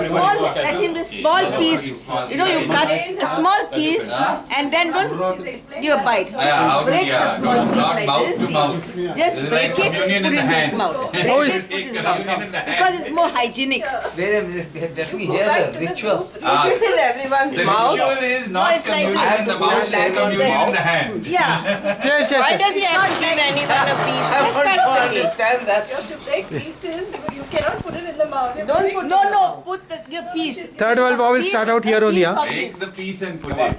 a small, let him a small piece. You know, you cut a small piece and then don't give a bite. Yeah, how to- Break the small piece like this. Just break it, put communion in in his mouth. Break it, it's- put in his Communion in the mouth. Because it's more hygienic. Wait a minute, let me hear the ritual. Put it in everyone's The mouth. ritual is not it's communion in the mouth, it's communion in the hand. Yeah. Yes, yes, Why does he have to give anyone a piece? I Just want cut to the cake. understand that. You have to break pieces, but you cannot put it in the mouth. You Don't put, no, no, put the, your piece. Third world vowels Piece- start out here only, piece Take the piece and put it.